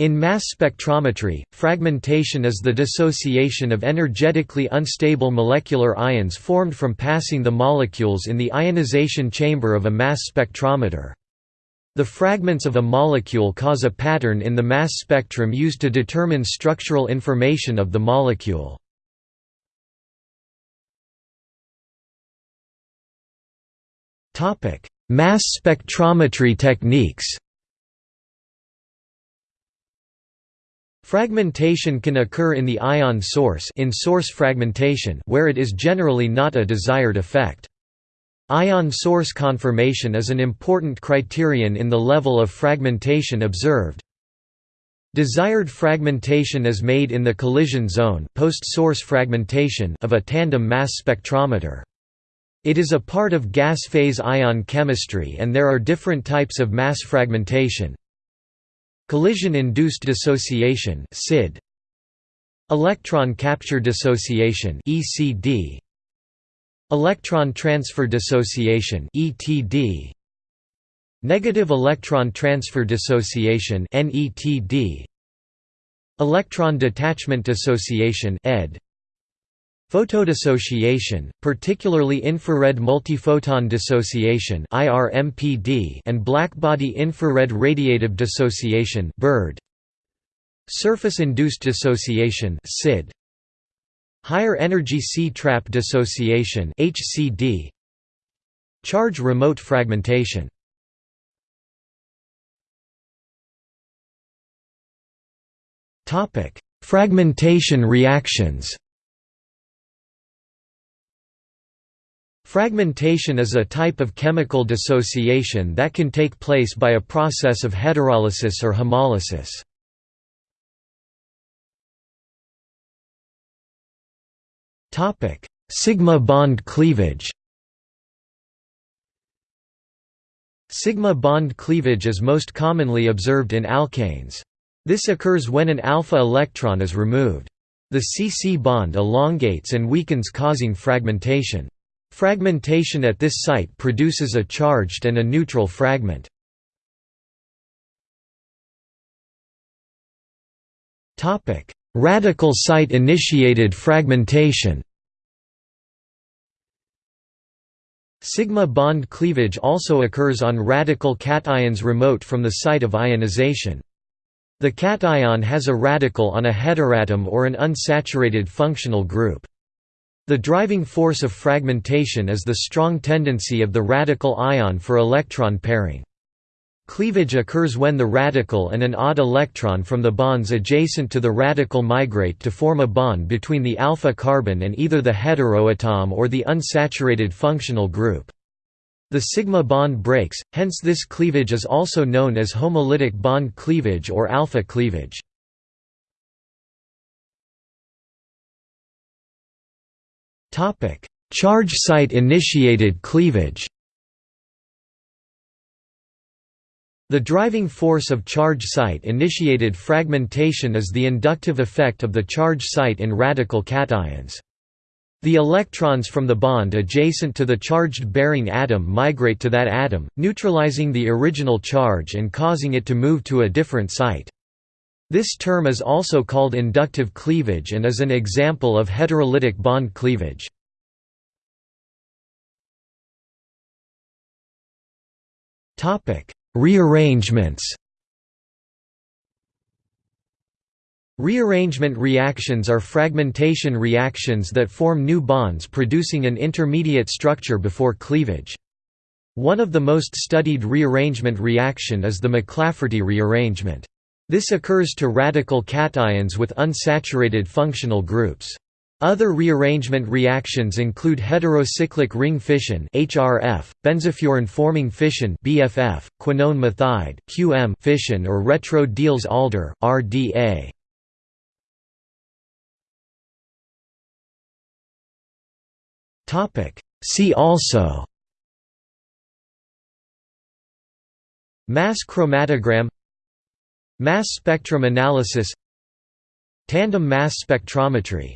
In mass spectrometry, fragmentation is the dissociation of energetically unstable molecular ions formed from passing the molecules in the ionization chamber of a mass spectrometer. The fragments of a molecule cause a pattern in the mass spectrum used to determine structural information of the molecule. Mass spectrometry techniques Fragmentation can occur in the ion source in source fragmentation where it is generally not a desired effect. Ion source conformation is an important criterion in the level of fragmentation observed. Desired fragmentation is made in the collision zone post-source fragmentation of a tandem mass spectrometer. It is a part of gas phase ion chemistry and there are different types of mass fragmentation, Collision-induced dissociation (CID), Electron capture dissociation (ECD), Electron transfer dissociation (ETD), Negative electron transfer dissociation (NETD), Electron detachment dissociation (ED). Photodissociation, particularly infrared multiphoton dissociation and blackbody infrared radiative dissociation (BIRD). Surface-induced dissociation. Higher energy C-trap dissociation. Charge remote fragmentation. Fragmentation reactions. Fragmentation is a type of chemical dissociation that can take place by a process of heterolysis or homolysis. Sigma bond cleavage Sigma bond cleavage is most commonly observed in alkanes. This occurs when an alpha electron is removed. The CC bond elongates and weakens causing fragmentation. Fragmentation at this site produces a charged and a neutral fragment. Radical site-initiated fragmentation Sigma bond cleavage also occurs on radical cations remote from the site of ionization. The cation has a radical on a heteroatom or an unsaturated functional group. The driving force of fragmentation is the strong tendency of the radical ion for electron pairing. Cleavage occurs when the radical and an odd electron from the bonds adjacent to the radical migrate to form a bond between the alpha carbon and either the heteroatom or the unsaturated functional group. The sigma bond breaks, hence this cleavage is also known as homolytic bond cleavage or alpha cleavage. Charge site initiated cleavage. The driving force of charge site initiated fragmentation is the inductive effect of the charge site in radical cations. The electrons from the bond adjacent to the charged bearing atom migrate to that atom, neutralizing the original charge and causing it to move to a different site. This term is also called inductive cleavage and is an example of heterolytic bond cleavage. Rearrangements Rearrangement reactions are fragmentation reactions that form new bonds producing an intermediate structure before cleavage. One of the most studied rearrangement reaction is the McLafferty rearrangement. This occurs to radical cations with unsaturated functional groups. Other rearrangement reactions include heterocyclic ring fission (HRF), benzofuran-forming fission (BFF), quinone methide (QM) fission or retro-Diels-Alder (RDA). Topic: See also Mass chromatogram Mass spectrum analysis Tandem mass spectrometry